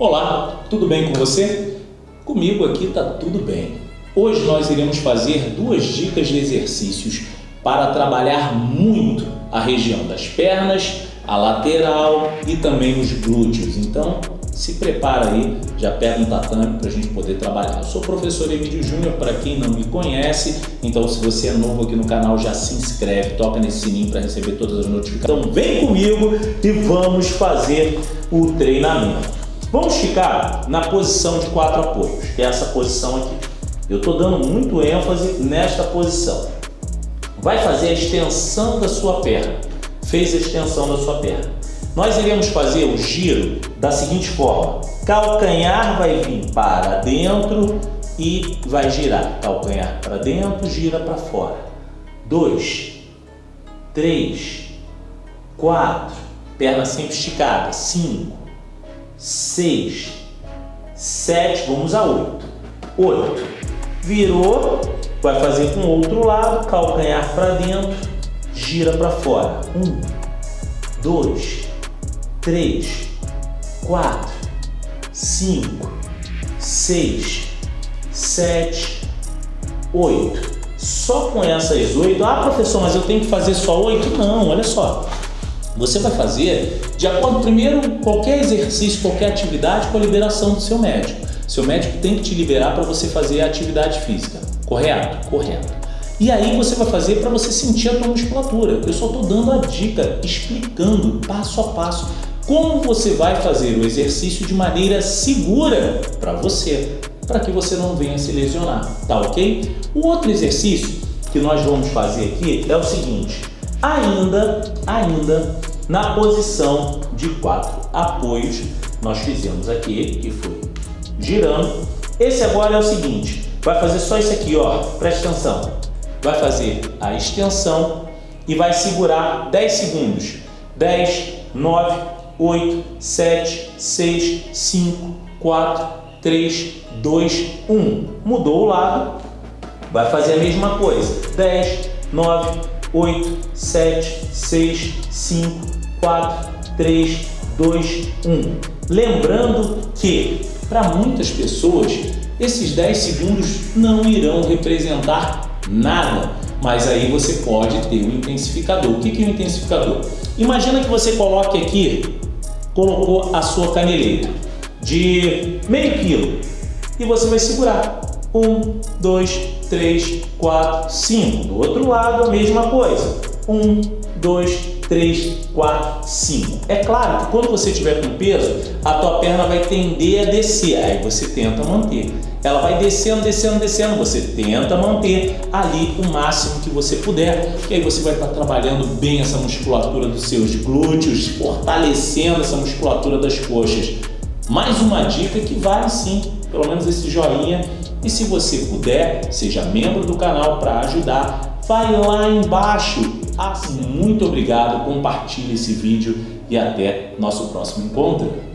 Olá, tudo bem com você? Comigo aqui está tudo bem. Hoje nós iremos fazer duas dicas de exercícios para trabalhar muito a região das pernas, a lateral e também os glúteos. Então se prepara aí, já pega um tatame para a gente poder trabalhar. Eu sou o professor Emílio Júnior, para quem não me conhece, então se você é novo aqui no canal, já se inscreve, toca nesse sininho para receber todas as notificações. Então vem comigo e vamos fazer o treinamento. Vamos ficar na posição de quatro apoios, que é essa posição aqui. Eu estou dando muito ênfase nesta posição. Vai fazer a extensão da sua perna. Fez a extensão da sua perna. Nós iremos fazer o giro da seguinte forma. Calcanhar vai vir para dentro e vai girar. Calcanhar para dentro, gira para fora. Dois, três, quatro, perna sempre esticada. Cinco, seis, sete, vamos a oito. Oito. Virou, vai fazer com o outro lado, calcanhar para dentro, gira para fora. Um, dois, três, quatro, cinco, seis, sete, oito. Só com essas oito, ah professor, mas eu tenho que fazer só oito? Não, olha só. Você vai fazer de acordo, primeiro, qualquer exercício, qualquer atividade com a liberação do seu médico. Seu médico tem que te liberar para você fazer a atividade física, correto? Correto. E aí você vai fazer para você sentir a tua musculatura. Eu só estou dando a dica, explicando passo a passo como você vai fazer o exercício de maneira segura para você, para que você não venha se lesionar, tá ok? O outro exercício que nós vamos fazer aqui é o seguinte, ainda, ainda na posição de quatro apoios, nós fizemos aqui, que foi girando. Esse agora é o seguinte, vai fazer só isso aqui, ó, presta atenção. Vai fazer a extensão e vai segurar 10 segundos. 10, 9, 8, 7, 6, 5, 4, 3, 2, 1. Mudou o lado, vai fazer a mesma coisa. 10, 9, 8, 7, 6, 5, 4, 3, 2, 1. Lembrando que, para muitas pessoas, esses 10 segundos não irão representar nada, mas aí você pode ter um intensificador. O que é um intensificador? Imagina que você coloque aqui colocou a sua caneleira de meio quilo e você vai segurar. Um, dois, três, quatro, cinco. Do outro lado, a mesma coisa. Um, dois, três, quatro, cinco. É claro que quando você estiver com peso, a tua perna vai tender a descer, aí você tenta manter. Ela vai descendo, descendo, descendo, você tenta manter ali o máximo que você puder, que aí você vai estar trabalhando bem essa musculatura dos seus glúteos, fortalecendo essa musculatura das coxas. Mais uma dica que vale sim, pelo menos esse joinha, e se você puder, seja membro do canal para ajudar, vai lá embaixo. Assim, muito obrigado, compartilhe esse vídeo e até nosso próximo encontro.